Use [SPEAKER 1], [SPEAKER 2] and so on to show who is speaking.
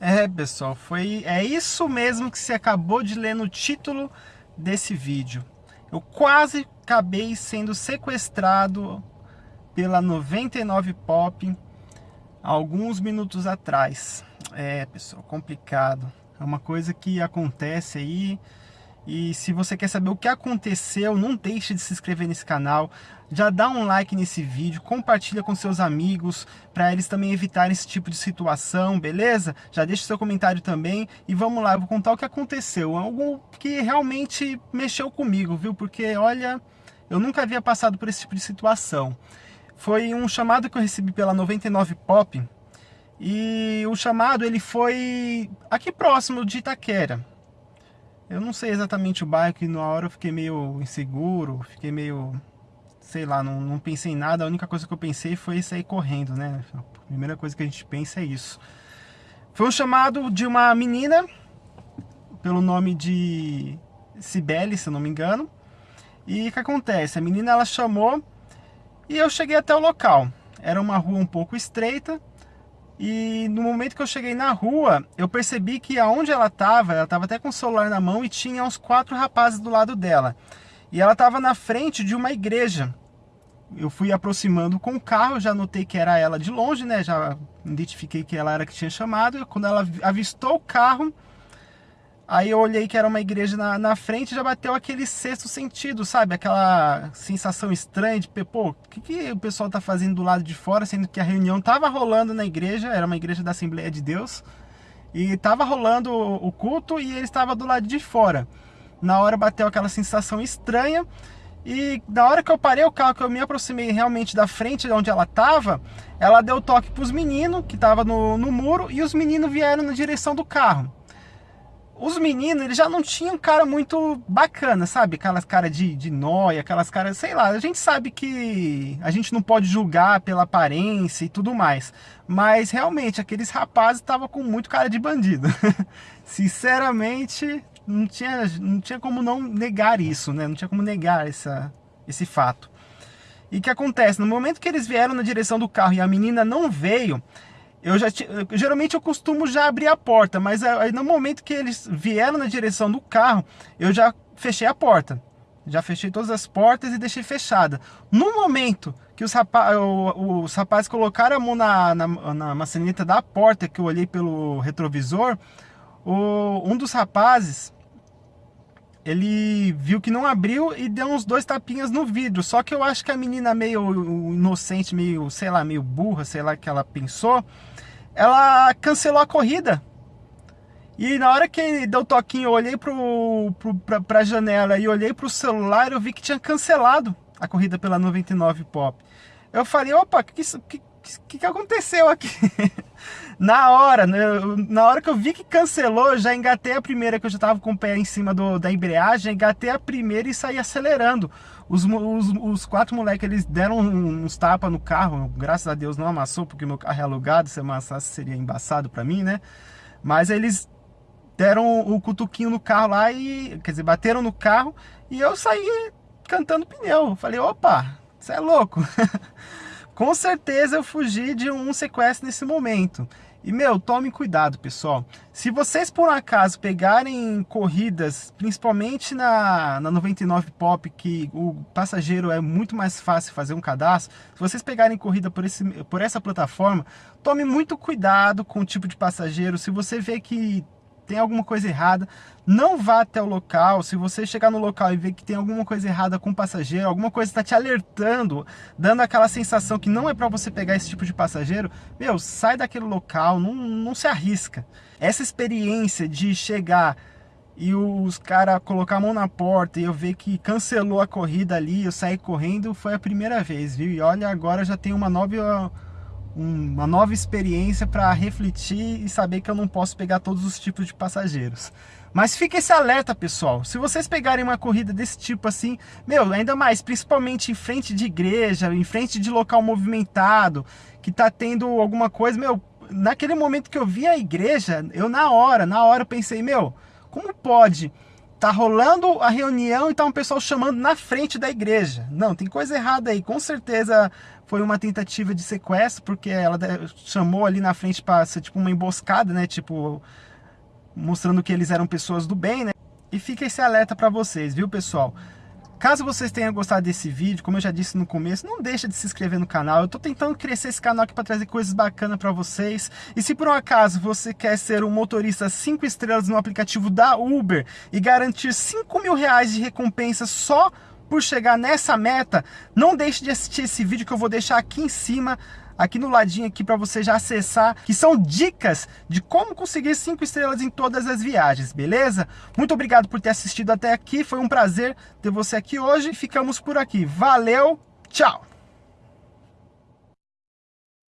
[SPEAKER 1] É, pessoal, foi é isso mesmo que você acabou de ler no título desse vídeo. Eu quase acabei sendo sequestrado pela 99 Pop alguns minutos atrás. É, pessoal, complicado. É uma coisa que acontece aí e se você quer saber o que aconteceu, não deixe de se inscrever nesse canal. Já dá um like nesse vídeo, compartilha com seus amigos, para eles também evitarem esse tipo de situação, beleza? Já deixa seu comentário também e vamos lá, eu vou contar o que aconteceu. Algo que realmente mexeu comigo, viu? Porque, olha, eu nunca havia passado por esse tipo de situação. Foi um chamado que eu recebi pela 99 Pop, e o chamado ele foi aqui próximo de Itaquera. Eu não sei exatamente o bairro, que na hora eu fiquei meio inseguro, fiquei meio, sei lá, não, não pensei em nada. A única coisa que eu pensei foi sair correndo, né? A primeira coisa que a gente pensa é isso. Foi um chamado de uma menina, pelo nome de Cibele, se eu não me engano. E o que acontece? A menina ela chamou e eu cheguei até o local. Era uma rua um pouco estreita, e no momento que eu cheguei na rua, eu percebi que aonde ela estava, ela estava até com o celular na mão e tinha uns quatro rapazes do lado dela. E ela estava na frente de uma igreja. Eu fui aproximando com o carro, já notei que era ela de longe, né? Já identifiquei que ela era que tinha chamado. Quando ela avistou o carro, Aí eu olhei que era uma igreja na, na frente e já bateu aquele sexto sentido, sabe? Aquela sensação estranha de, pô, o que, que o pessoal tá fazendo do lado de fora, sendo que a reunião tava rolando na igreja, era uma igreja da Assembleia de Deus, e tava rolando o culto e ele estava do lado de fora. Na hora bateu aquela sensação estranha, e na hora que eu parei o carro, que eu me aproximei realmente da frente de onde ela tava, ela deu toque pros meninos, que tava no, no muro, e os meninos vieram na direção do carro os meninos, eles já não tinham cara muito bacana, sabe? Aquelas caras de, de nóia, aquelas caras, sei lá, a gente sabe que a gente não pode julgar pela aparência e tudo mais. Mas realmente, aqueles rapazes estavam com muito cara de bandido. Sinceramente, não tinha, não tinha como não negar isso, né? Não tinha como negar essa, esse fato. E o que acontece? No momento que eles vieram na direção do carro e a menina não veio, eu já geralmente eu costumo já abrir a porta, mas aí no momento que eles vieram na direção do carro, eu já fechei a porta. Já fechei todas as portas e deixei fechada. No momento que os, rapaz, os rapazes colocaram a mão na, na, na, maçaneta da porta, que eu olhei pelo retrovisor, o, um dos rapazes, ele viu que não abriu e deu uns dois tapinhas no vidro. Só que eu acho que a menina meio inocente, meio, sei lá, meio burra, sei lá, que ela pensou, ela cancelou a corrida. E na hora que deu toquinho, eu olhei pro, pro, pra, pra janela e olhei pro celular, eu vi que tinha cancelado a corrida pela 99 Pop. Eu falei, opa, que, que, que, que aconteceu aqui? na hora, né, na hora que eu vi que cancelou, já engatei a primeira, que eu já tava com o pé em cima do, da embreagem, engatei a primeira e saí acelerando. Os, os, os quatro moleques, eles deram uns tapas no carro, graças a Deus não amassou, porque meu carro é alugado, se amassasse seria embaçado pra mim, né? Mas eles deram o cutuquinho no carro lá e, quer dizer, bateram no carro e eu saí cantando pneu. Falei, opa, você é louco. Com certeza eu fugi de um sequestro nesse momento. E, meu, tome cuidado, pessoal. Se vocês, por um acaso, pegarem corridas, principalmente na, na 99 Pop, que o passageiro é muito mais fácil fazer um cadastro, se vocês pegarem corrida por, esse, por essa plataforma, tome muito cuidado com o tipo de passageiro. Se você vê que tem alguma coisa errada, não vá até o local. Se você chegar no local e ver que tem alguma coisa errada com o passageiro, alguma coisa está te alertando, dando aquela sensação que não é para você pegar esse tipo de passageiro, meu, sai daquele local, não, não se arrisca. Essa experiência de chegar e os caras colocar a mão na porta e eu ver que cancelou a corrida ali, eu saí correndo, foi a primeira vez, viu? E olha, agora já tem uma nova uma nova experiência para refletir e saber que eu não posso pegar todos os tipos de passageiros. Mas fica esse alerta, pessoal. Se vocês pegarem uma corrida desse tipo assim, meu, ainda mais, principalmente em frente de igreja, em frente de local movimentado, que tá tendo alguma coisa, meu, naquele momento que eu vi a igreja, eu na hora, na hora pensei, meu, como pode tá rolando a reunião e tá um pessoal chamando na frente da igreja. Não, tem coisa errada aí. Com certeza foi uma tentativa de sequestro, porque ela chamou ali na frente para ser tipo uma emboscada, né? Tipo, mostrando que eles eram pessoas do bem, né? E fica esse alerta para vocês, viu, pessoal? Caso vocês tenham gostado desse vídeo, como eu já disse no começo, não deixa de se inscrever no canal. Eu estou tentando crescer esse canal aqui para trazer coisas bacanas para vocês. E se por um acaso você quer ser um motorista 5 estrelas no aplicativo da Uber e garantir 5 mil reais de recompensa só por chegar nessa meta, não deixe de assistir esse vídeo que eu vou deixar aqui em cima aqui no ladinho aqui para você já acessar, que são dicas de como conseguir cinco estrelas em todas as viagens, beleza? Muito obrigado por ter assistido até aqui, foi um prazer ter você aqui hoje. Ficamos por aqui. Valeu, tchau!